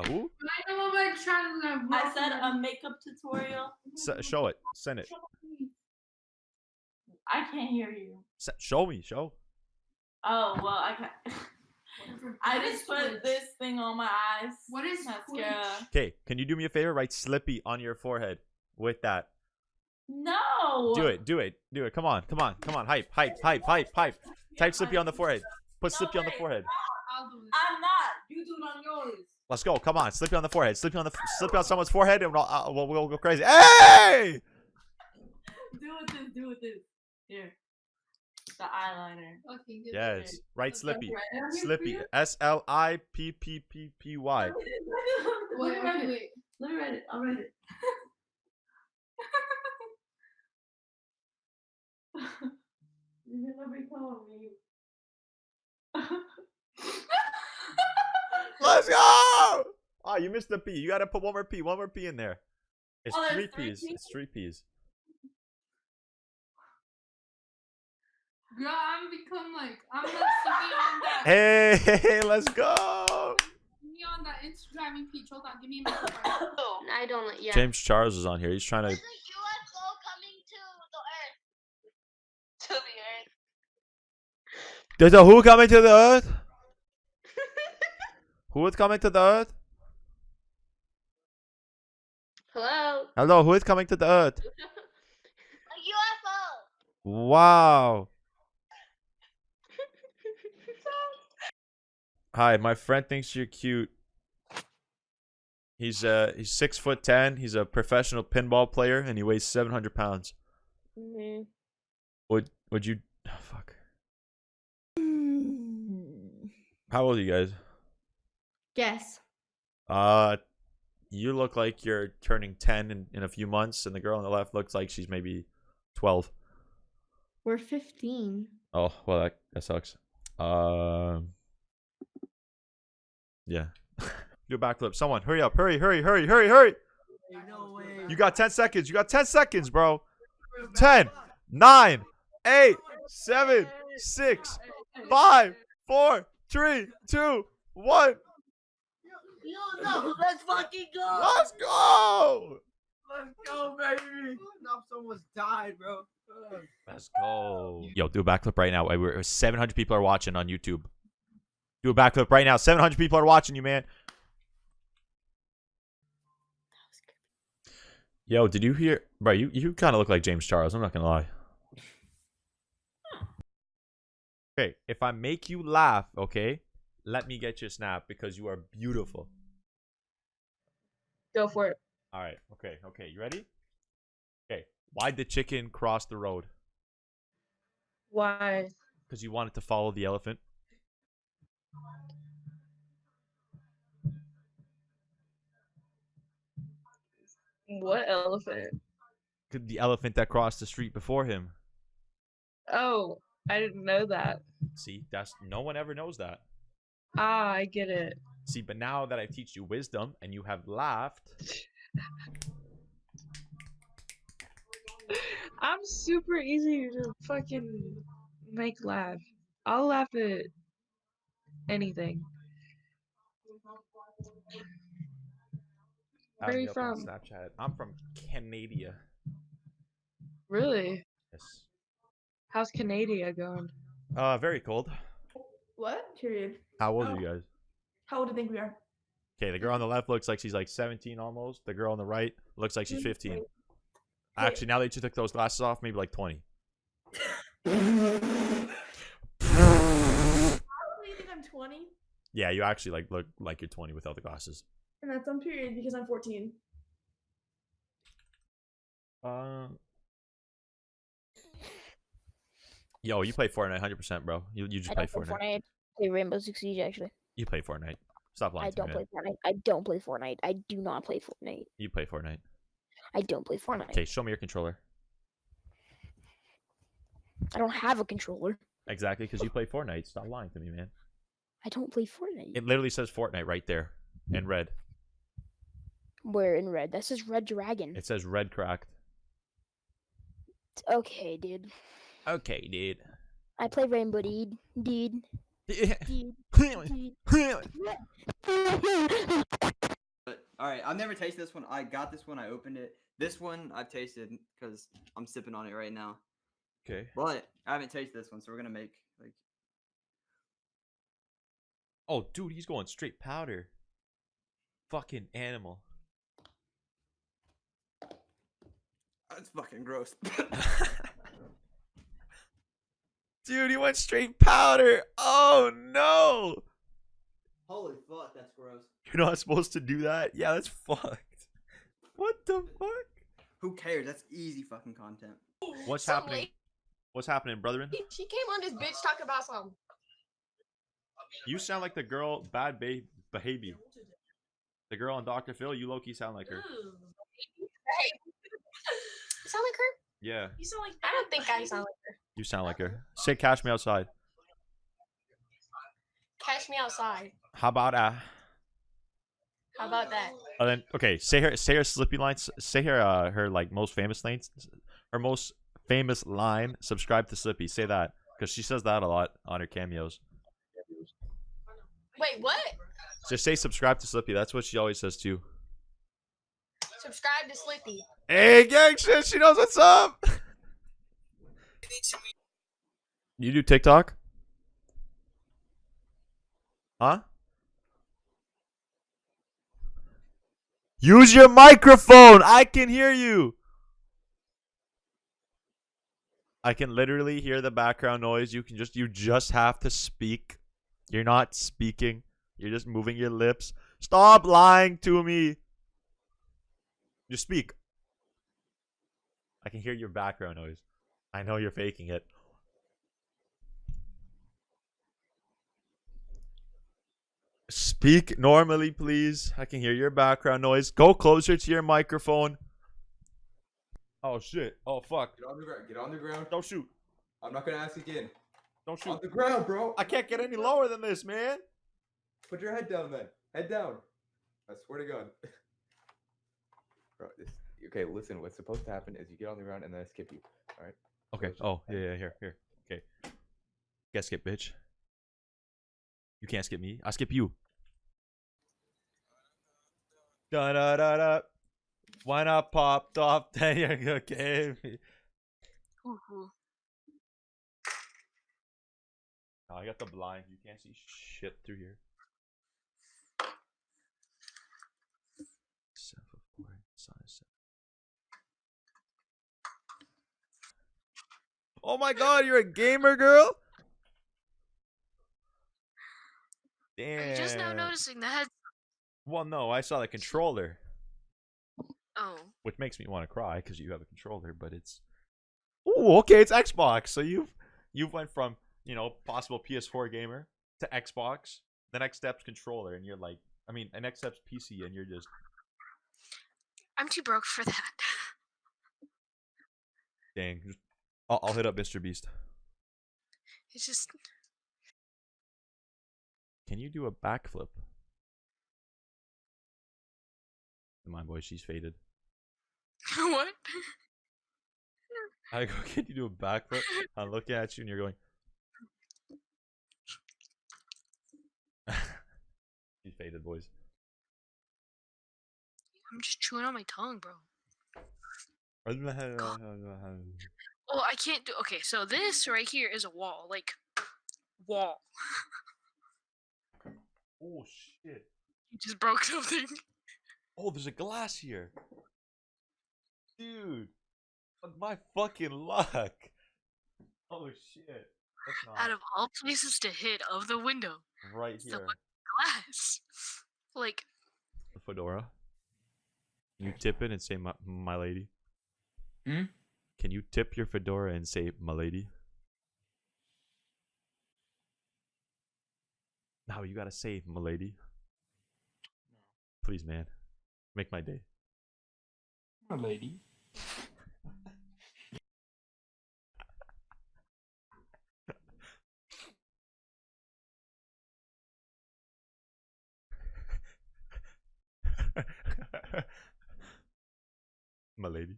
A who? I know about trying to I said a makeup tutorial. S- show it. Send it. I can't hear you. S- show me. Show. Oh well, I can. I just put this thing on my eyes. What is mascara? Okay, can you do me a favor? Write Slippy on your forehead with that. No. Do it. Do it. Do it. Come on. Come on. Come on. Hype. Hype. Hype. Hype. Hype. Type Slippy on the forehead. Put No Slippy on the forehead. I'll do it. I'm not. You do it on yours. Let's go. Come on. Slip Slippy on the forehead. Slip Slippy on the Slippy on someone's forehead, and we'll, uh, we'll, we'll go crazy. Hey! Do it this. Do it this. Here. The eyeliner. Okay, good. Yes. Write Slippy. Right down here for Slippy. you? S L I P P P P Y. Let me Wait, write it. wait. Let me write it. I'll write it. You're gonna be calling me. Let's go! Oh, you missed the P. You gotta put one more P. One more P in there. It's Oh, there's three three P's. Ps? It's three P's. Girl, I'm become like I'm not singing on that. Hey, hey, let's go! Me on that Instagram peach. Hold on, give me a minute. first. I don't. Yeah. James Charles is on here. He's trying to. There's a UFO coming to the Earth. To the Earth. There's a who coming to the earth? Who is coming to the earth? Hello. Hello, who is coming to the earth? A UFO. Wow. Hi, my friend thinks you're cute. He's uh he's six foot ten. He's a professional pinball player, and he weighs seven hundred pounds. Mm-hmm. Would would you? Oh, fuck. How old are you guys? Guess. Uh, you look like you're turning 10 in, in a few months, and the girl on the left looks like she's maybe 12. We're 15. Oh, well, that, that sucks. Um, uh, yeah. Do a backflip. Someone, hurry up. Hurry, hurry, hurry, hurry, hurry. No way. You got 10 seconds. You got 10 seconds, bro. 10, 9, 8, 7, 6, 5, 4, 3, 2, 1. You know, let's fucking go. Let's go. Let's go, baby. Enough someone's died, bro. Let's go. Yo, do a backflip right now. 700 people are watching on YouTube. Do a backflip right now. 700 people are watching you, man. Yo, did you hear? Bro, you, you kind of look like James Charles. I'm not going to lie. Okay, if I make you laugh, okay, let me get your snap because you are beautiful. Go for it. All right, okay, okay. You ready? Okay. Why'd the chicken cross the road? Why? Because you wanted to follow the elephant. What elephant? The elephant that crossed the street before him. Oh, I didn't know that. See, that's no one ever knows that. Ah, I get it. See, but now that I teach you wisdom and you have laughed, I'm super easy to fucking make laugh. I'll laugh at anything. Where me you from? Snapchat. I'm from Canada. Really? Yes. How's Canada going? Uh, very cold. What? Period. How old are you guys? How old do you think we are? Okay, the girl on the left looks like she's like 17 almost. The girl on the right looks like she's 15. Actually, now that you took those glasses off, maybe like 20. How old do you think I'm 20? Yeah, you actually like look like you're 20 without the glasses. And that's on period because I'm 14. Uh, yo, you play Fortnite 100%, bro. You you just I play don't play Fortnite. Fortnite. I play Rainbow Six Siege actually. You play Fortnite. Stop lying I to don't me. play man. Fortnite. I don't play Fortnite. I do not play Fortnite. You play Fortnite. I don't play Fortnite. Okay, show me your controller. I don't have a controller. Exactly, because you play Fortnite. Stop lying to me, man. I don't play Fortnite. It literally says Fortnite right there in red. Where in red? That says Red Dragon. It says red cracked. Okay, dude. Okay, dude. I play Rainbow, dude. Dude. Dude. Dude. All right, I've never tasted this one. I got this one. I opened it. This one I've tasted because I'm sipping on it right now. Okay. But I haven't tasted this one, so we're gonna make like. Oh, dude, he's going straight powder. Fucking animal. That's fucking gross. Dude, he went straight powder. Oh no. Holy fuck, that's gross. You're not supposed to do that? Yeah, that's fucked. What the fuck? Who cares? That's easy fucking content. What's Some happening? lady- What's happening, brethren? She came on this bitch talking about some. You sound like the girl bad ba- behavior. The girl on Dr. Phil, you low key sound like her. You sound like her? Yeah, You sound like. I don't think I sound like her. You sound like her. Say cash me outside. Catch me outside. How about uh How about that? and then okay, say her say her slippy lines say her uh her like most famous lines her most famous line, subscribe to Slippy. Say that. Because she says that a lot on her cameos. Wait, what? Just say subscribe to Slippy. That's what she always says too. Subscribe to Slippy. Hey, gang shit, she knows what's up. You do TikTok? Huh? Use your microphone. I can hear you. I can literally hear the background noise. You can just you just have to speak. You're not speaking. You're just moving your lips. Stop lying to me. Just speak. I can hear your background noise. I know you're faking it. Speak normally, please. I can hear your background noise. Go closer to your microphone. Oh shit. Oh fuck. Get on the ground. Get on the ground. Don't shoot. I'm not gonna ask again. Don't shoot. On the ground, bro. I can't get any lower than this, man. Put your head down then. Head down. I swear to God. bro, this. Okay, listen. What's supposed to happen is you get on the ground and then I skip you. All right. Okay. Oh, yeah, yeah, here, here. Okay. Guess skip, bitch. You can't skip me. I skip you. Da da da da. When I popped off, then you gave me. Ooh, Oh, I got the blind. You can't see shit through here. Seven foot four, size seven. Oh my god, you're a gamer girl? Damn. I'm just now noticing the head. Well, no, I saw the controller, Oh, which makes me want to cry because you have a controller, but it's. Ooh, okay, it's Xbox. So you've you've went from you know possible PS4 gamer to Xbox. The next step's controller, and you're like, I mean, the next step's PC, and you're just. I'm too broke for that. Dang. I'll, I'll hit up Mr. Beast. It's just Can you do a backflip? My boy, she's faded. what? I go, can you do a backflip? I'm looking at you, and you're going. she's faded, boys. I'm just chewing on my tongue, bro. Well, I can't do. Okay, so this right here is a wall, like wall. Oh shit! You just broke something. Oh, there's a glass here, dude. Fuck My fucking luck. Oh shit! That's not Out of all places to hit of the window, right here. fucking glass. Like, The fedora. You tip it and say my, my lady? Hmm? Can you tip your fedora and say my lady? No, you gotta say my lady. Please, man. Make my day. My lady. my lady.